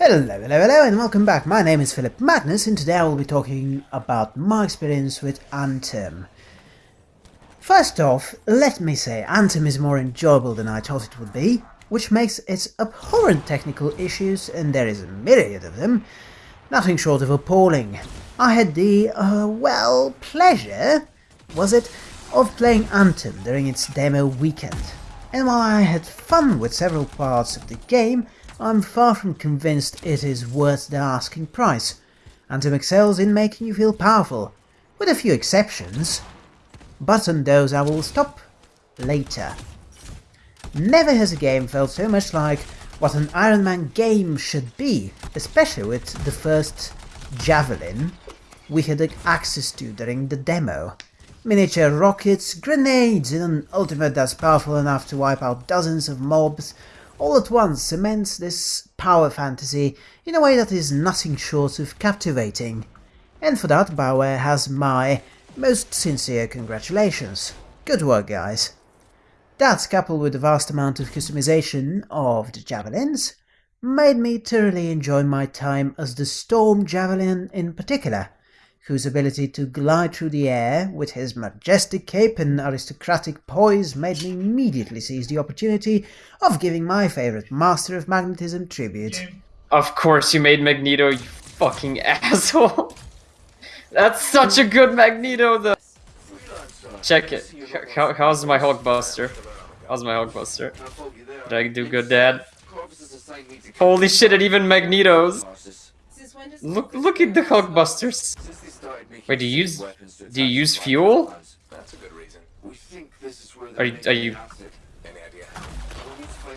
Hello, hello, hello, and welcome back. My name is Philip Magnus, and today I will be talking about my experience with Anthem. First off, let me say, Anthem is more enjoyable than I thought it would be, which makes its abhorrent technical issues, and there is a myriad of them, nothing short of appalling. I had the, uh, well, pleasure, was it, of playing Anthem during its demo weekend. And while I had fun with several parts of the game, I'm far from convinced it is worth the asking price. Anthem excels in making you feel powerful, with a few exceptions. But on those I will stop later. Never has a game felt so much like what an Iron Man game should be, especially with the first Javelin we had access to during the demo. Miniature rockets, grenades and an ultimate that's powerful enough to wipe out dozens of mobs, all at once cements this power fantasy in a way that is nothing short of captivating. And for that Bioware has my most sincere congratulations. Good work guys. That coupled with the vast amount of customization of the javelins made me thoroughly enjoy my time as the Storm Javelin in particular, whose ability to glide through the air with his majestic cape and aristocratic poise made me immediately seize the opportunity of giving my favorite master of magnetism tribute. Of course you made Magneto, you fucking asshole. That's such a good Magneto though. Check it. How, how's my Hulkbuster? How's my Hulkbuster? Did I do good, Dad? Holy shit, it even Magnetos. Look, look at the Hulkbusters. Wait, do you use do you use fuel? Are you are you?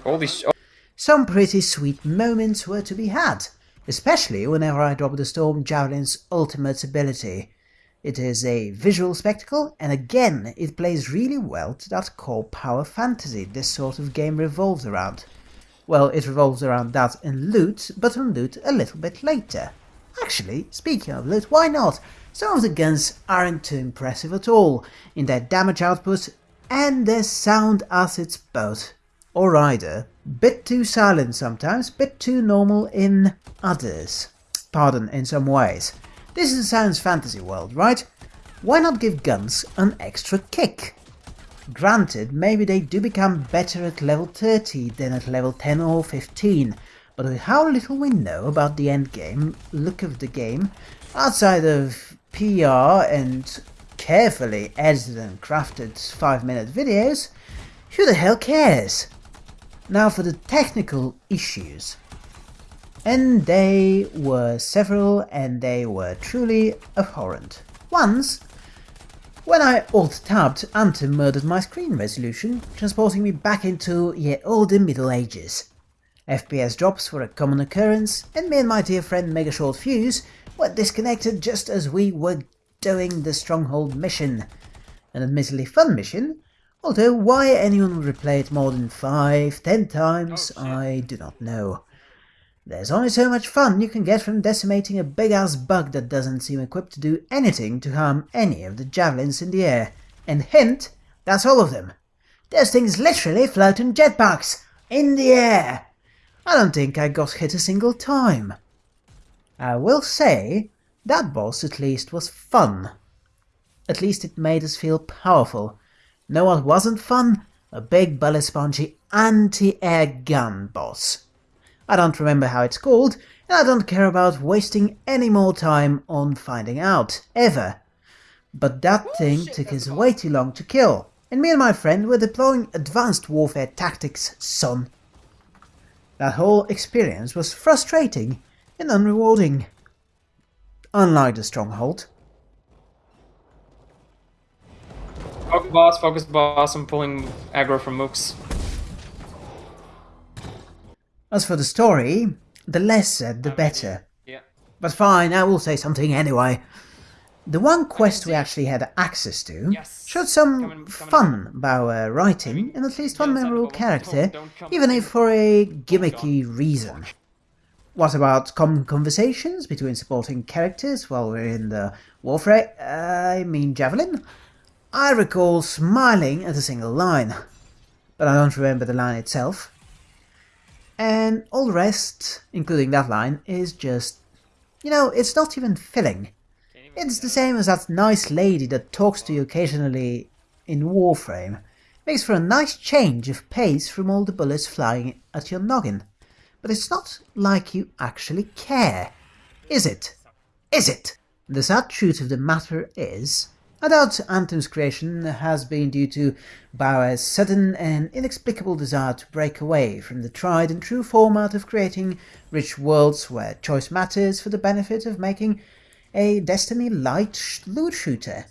Holy sh! Oh. Some pretty sweet moments were to be had, especially whenever I dropped the Storm Javelin's ultimate ability. It is a visual spectacle, and again, it plays really well to that core power fantasy this sort of game revolves around. Well, it revolves around that and loot, but on loot a little bit later. Actually, speaking of loot, why not? Some of the guns aren't too impressive at all in their damage output and their sound assets both. Or either. Bit too silent sometimes, bit too normal in others. Pardon, in some ways. This is a science fantasy world, right? Why not give guns an extra kick? Granted, maybe they do become better at level 30 than at level 10 or 15, but how little we know about the endgame look of the game, outside of PR and carefully edited and crafted 5 minute videos, who the hell cares? Now for the technical issues. And they were several and they were truly abhorrent. Once, when I alt-tabbed, Anthem murdered my screen resolution, transporting me back into ye olde Middle Ages. FPS drops were a common occurrence, and me and my dear friend Mega Short Fuse were disconnected just as we were doing the Stronghold mission. An admittedly fun mission, although why anyone would replay it more than 5, 10 times, oh, I do not know. There's only so much fun you can get from decimating a big-ass bug that doesn't seem equipped to do anything to harm any of the javelins in the air. And hint, that's all of them. Those things literally float in jetpacks, in the air. I don't think I got hit a single time. I will say, that boss at least was fun. At least it made us feel powerful. Know what wasn't fun? A big bullet spongy anti-air gun boss. I don't remember how it's called, and I don't care about wasting any more time on finding out, ever. But that oh, thing took us way too long to kill, and me and my friend were deploying advanced warfare tactics, son. That whole experience was frustrating and unrewarding. Unlike the Stronghold. Focus boss, focus boss, I'm pulling aggro from mooks. As for the story, the less said the better. Yeah. But fine, I will say something anyway. The one quest we actually had access to showed some fun Bioware uh, writing and at least one memorable character, even if for a gimmicky reason. What about common conversations between supporting characters while we're in the warfare, I mean Javelin? I recall smiling at a single line, but I don't remember the line itself. And all the rest, including that line, is just, you know, it's not even filling. It's the same as that nice lady that talks to you occasionally in Warframe. Makes for a nice change of pace from all the bullets flying at your noggin. But it's not like you actually care. Is it? Is it? The sad truth of the matter is, I doubt Anthem's creation has been due to BioWare's sudden and inexplicable desire to break away from the tried and true format of creating rich worlds where choice matters for the benefit of making a Destiny-light loot shooter.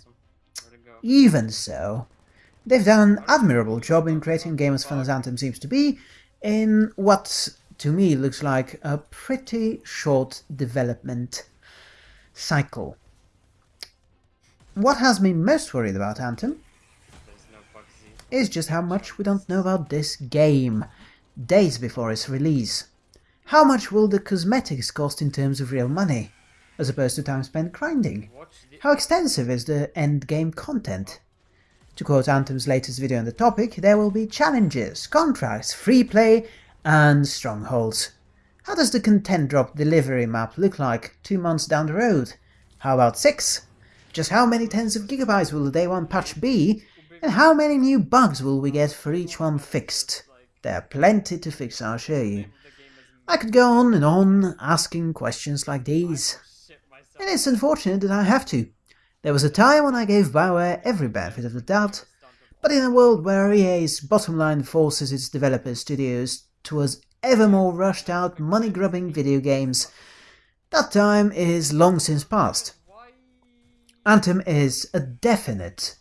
Even so, they've done an admirable job in creating a game as fun as Anthem seems to be, in what to me looks like a pretty short development cycle. What has me most worried about Anthem is just how much we don't know about this game, days before its release. How much will the cosmetics cost in terms of real money, as opposed to time spent grinding? How extensive is the end game content? To quote Anthem's latest video on the topic, there will be challenges, contracts, free play, and strongholds. How does the content drop delivery map look like two months down the road? How about six? Just how many tens of gigabytes will the day one patch be? And how many new bugs will we get for each one fixed? There are plenty to fix, I'll show you. I could go on and on asking questions like these. And it's unfortunate that I have to. There was a time when I gave Bioware every benefit of the doubt, but in a world where EA's bottom line forces its developer studios towards ever more rushed out money grubbing video games, that time is long since past. Anthem is a definite,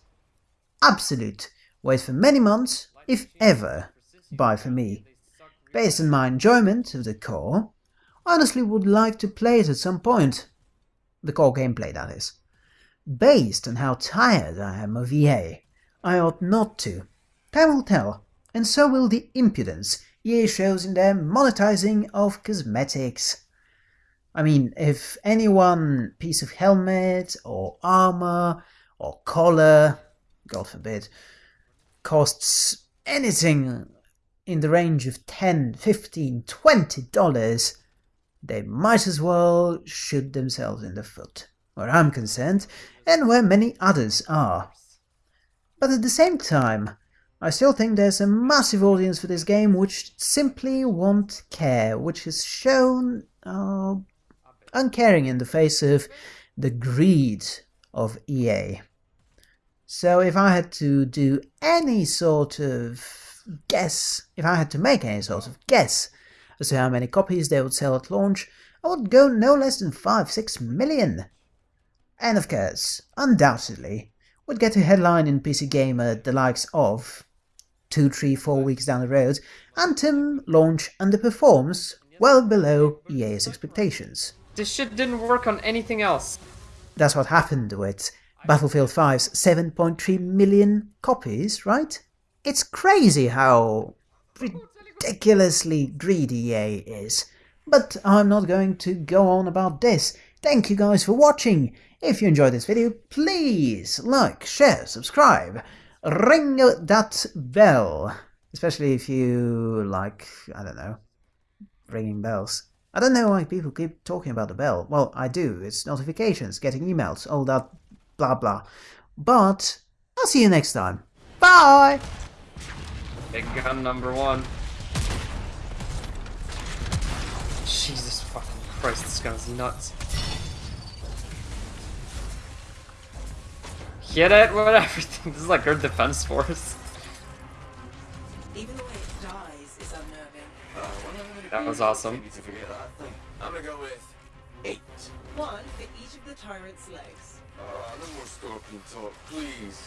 absolute wait for many months, if ever, buy for me. Based on my enjoyment of the core, I honestly would like to play it at some point. The core gameplay, that is. Based on how tired I am of EA, I ought not to. Time will tell, and so will the impudence EA shows in their monetizing of cosmetics. I mean, if any one piece of helmet or armor or collar, God forbid, costs anything in the range of 10, 15, 20 dollars, they might as well shoot themselves in the foot, where I'm concerned, and where many others are. But at the same time, I still think there's a massive audience for this game which simply won't care, which is shown uh, uncaring in the face of the greed of EA. So if I had to do any sort of guess, if I had to make any sort of guess as to how many copies they would sell at launch, I would go no less than 5-6 million. And of course, undoubtedly, would get a headline in PC Gamer the likes of two, three, four weeks down the road, Anthem launch underperforms well below EA's expectations. This shit didn't work on anything else. That's what happened with Battlefield 5's 7.3 million copies, right? It's crazy how ridiculously greedy EA is. But I'm not going to go on about this. Thank you guys for watching. If you enjoyed this video, please like, share, subscribe ring that bell. Especially if you like, I don't know, ringing bells. I don't know why people keep talking about the bell. Well, I do. It's notifications, getting emails, all that blah blah. But I'll see you next time. Bye! Big gun number one. Jesus fucking Christ, this gun is nuts. Get it with everything. This is like our defense force. Even the way it dies is unnerving. that was awesome. I'm gonna go with eight. One for each of the tyrant's legs. Uh, no more scorpion talk, please.